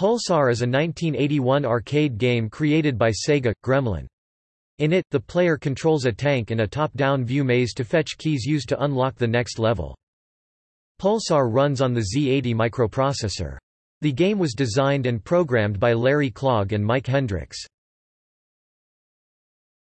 Pulsar is a 1981 arcade game created by Sega, Gremlin. In it, the player controls a tank in a top-down view maze to fetch keys used to unlock the next level. Pulsar runs on the Z80 microprocessor. The game was designed and programmed by Larry Clogg and Mike Hendricks.